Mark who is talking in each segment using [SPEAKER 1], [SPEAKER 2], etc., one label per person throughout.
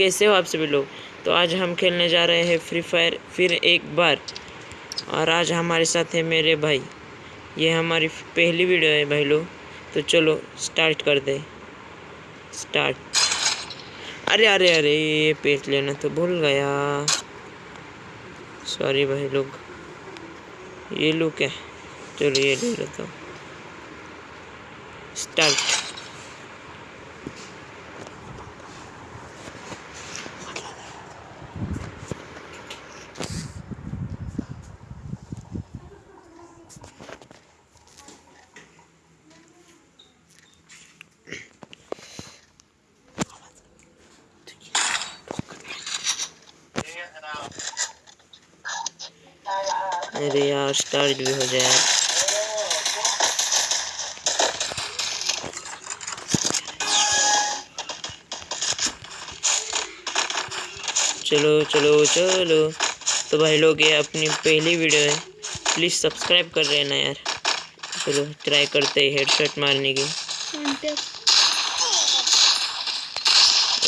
[SPEAKER 1] कैसे हो आप सभी लोग? तो आज हम खेलने जा रहे हैं फ्री फायर फिर एक बार। और आज हमारे साथ है मेरे भाई। ये हमारी पहली वीडियो है भाई लोग। तो चलो स्टार्ट कर दे स्टार्ट अरे अरे अरे, ये पेट लेना तो भूल गया। सॉरी भाई लोग। ये लो क्या? चलो, ये ले लेता हूँ। स्टार्ट अरे यार स्टार्ट भी हो जाए। चलो चलो चलो। तो भाई लोग, ये अपनी पहली वीडियो है। प्लीज़ सब्सक्राइब कर रहे ना यार। चलो ट्राई करते हैं हेडशॉट मारने की।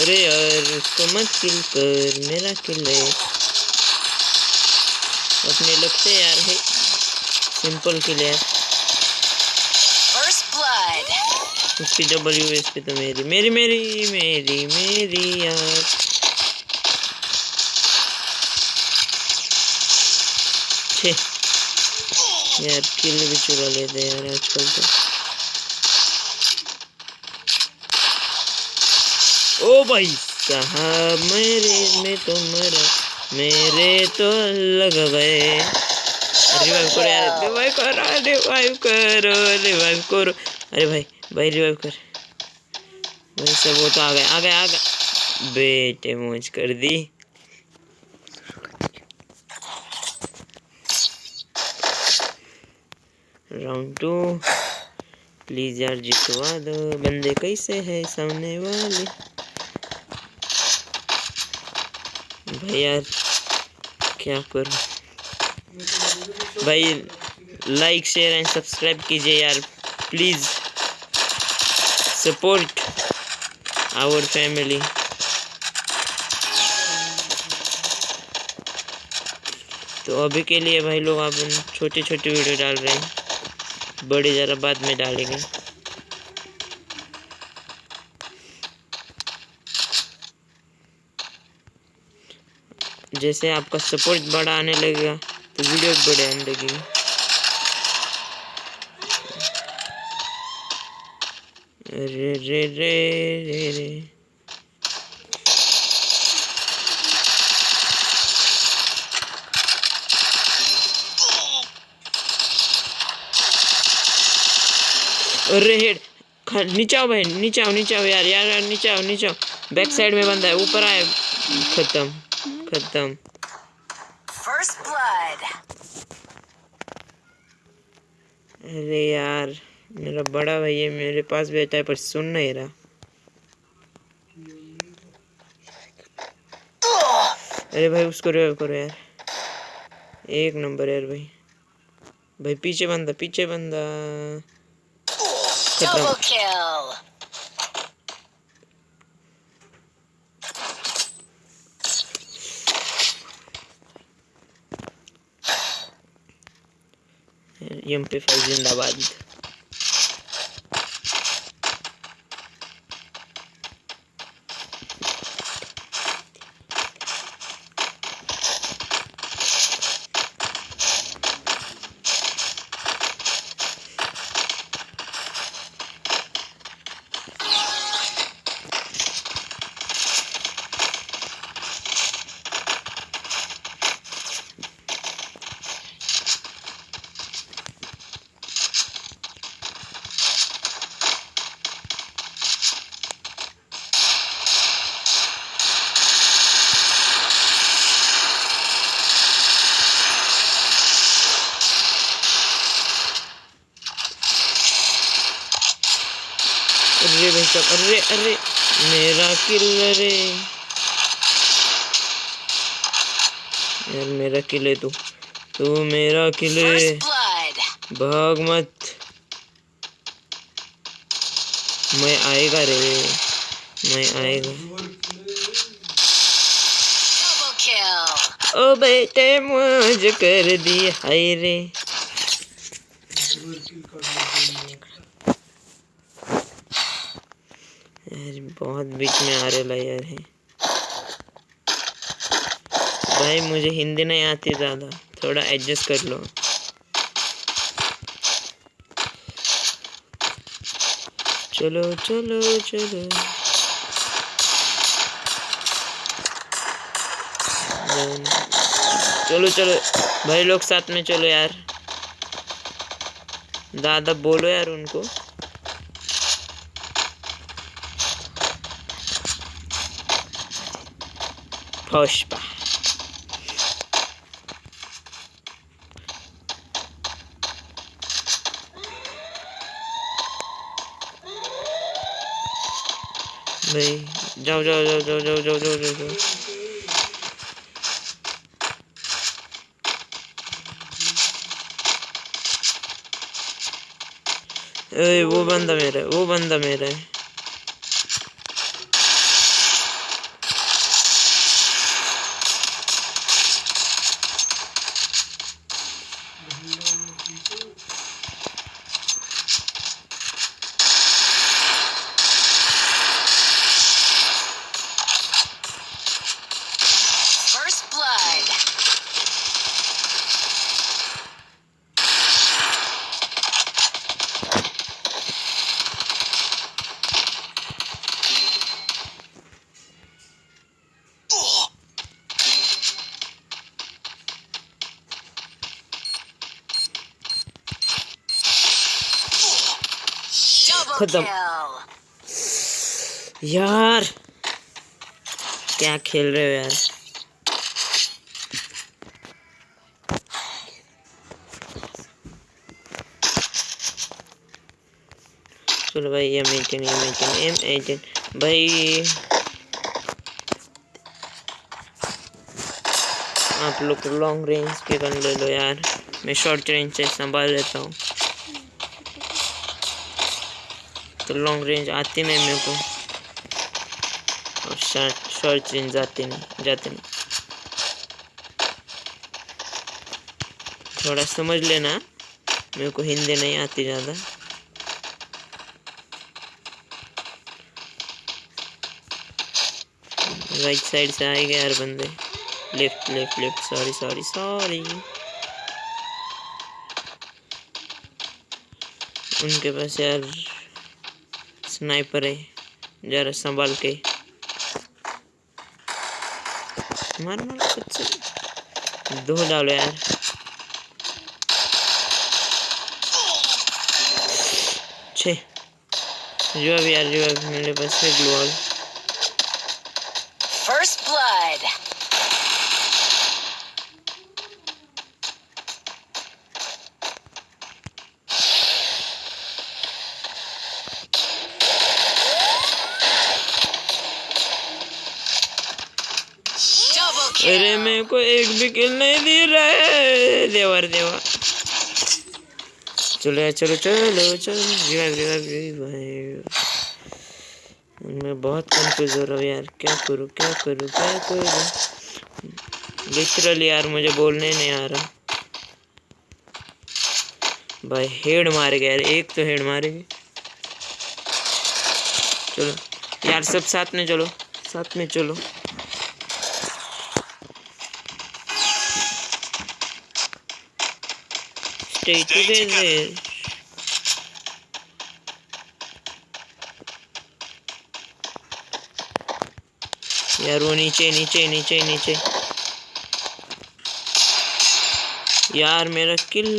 [SPEAKER 1] अरे यार, उसको मत किल कर। मेरा किल है। अपने लगते यार है सिंपल किल यार उसकी डब्ल्यू एस पे तो मेरी मेरी मेरी मेरी मेरी यार। छे। यार किल भी चुरा लेते हैं यार आजकल तो। ओ भाई साहब मेरे में तो मरा मेरे तो लग गए। रिवाइव करो यार रिवाइव करो रिवाइव करो रिवाइव करो। अरे भाई भाई रिवाइव कर। भाई सब वो तो आ गए आ गए आ गए। बेटे मौज कर दी। राउंड टू प्लीज़ यार, जितवा दो। बंदे कैसे है सामने वाले? भाई यार, क्या करूँ? भाई लाइक शेयर एंड सब्सक्राइब कीजिए यार प्लीज़ सपोर्ट आवर फैमिली तो अभी के लिए भाई लोग आप छोटी छोटे वीडियो डाल रहे हैं, बड़े ज़रा बाद में डालेंगे। जैसे आपका सपोर्ट बड़ा आने लगेगा तो वीडियो भी बड़े आने लगेगी। रे रे रे रे रे अरे, हेड नीचे आओ भाई नीचे आओ नीचे आओ यार यार यार नीचे आओ नीचे आओ बैक साइड में बंदा है, ऊपर आए खत्म। खत्म
[SPEAKER 2] First blood.
[SPEAKER 1] अरे यार मेरा बड़ा भाई है मेरे पास बैठा है पर सुन नहीं रहा। अरे भाई उसको रिवाइव करो यार। एक नंबर यार भाई। भाई पीछे बंदा पीछे बंदा। खत्म एम पी फाइव जिंदाबाद। अरे अरे अरे मेरा किल अरे। यार मेरा किल तू। तू मेरा किल भाग मत। मैं आएगा रे। मैं आएगा। ओ बेटे मुझ कर दी हाय रे। यार, बहुत बीच में आ रहा यार। है भाई, मुझे हिंदी नहीं आती ज़्यादा। थोड़ा एडजस्ट कर लो। चलो चलो चलो। चलो चलो। भाई, लोग साथ में चलो यार। दादा, बोलो यार उनको। पुष्पा भाई जाओ जाओ जाओ जाओ जाओ जाओ जाओ जाओ जाओ ए, वो बंदा मेरा है वो बंदा मेरा है खत्म। यार, क्या खेल रहे हो यार? चलो भाई M eighteen M eighteen M eighteen भाई, आप लोग लॉन्ग रेंज के गन ले लो यार। मैं शॉर्ट रेंज से संभाल लेता हूँ। तो लॉन्ग रेंज आती नहीं मेरे को। और शॉर्ट रेंज आती नहीं, जाती नहीं। थोड़ा समझ लेना, मेरे को हिंदी नहीं आती ज़्यादा। राइट साइड से आएँगे यार बंदे। Left left left sorry sorry sorry उनके पास यार स्नाइपर है, जरा संभाल के। मार मार, कुछ दो डालो यार। छे। जो अभी यार जो अभी मेरे पास है। ग्लोअल अरे मेरे को एक भी किल नहीं दे रहा है। देवर देवा। चलो चलो चलो चलो। रिवाइव रिवाइव रिवाइव मैं बहुत कंफ्यूज हो रहा हूँ यार। क्या करूँ क्या करूँ क्या करूँ? लिटरली यार, मुझे बोलने नहीं आ रहा। भाई हेड मार गया यार। एक तो हेड मारेगी। चलो। यार, सब साथ में चलो। साथ में चलो। Stay together. यार वो नीचे नीचे नीचे नीचे यार मेरा किल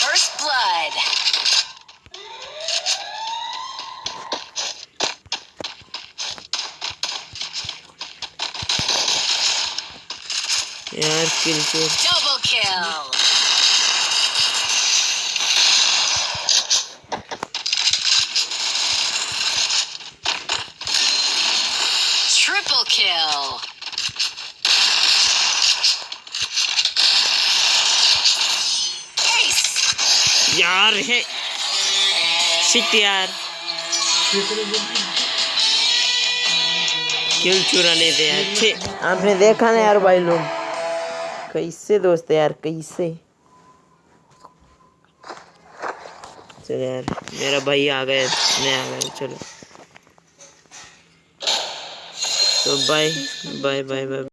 [SPEAKER 2] First blood.
[SPEAKER 1] यार किल चोर
[SPEAKER 2] Triple kill.
[SPEAKER 1] यार है। शिट यार। किल चुरा लेते हैं। आपने देखा ना यार भाई लोग। कैसे दोस्त यार कैसे चलो यार मेरा भाई आ गया मैं आ गया चलो तो बाय बाय बाय बाय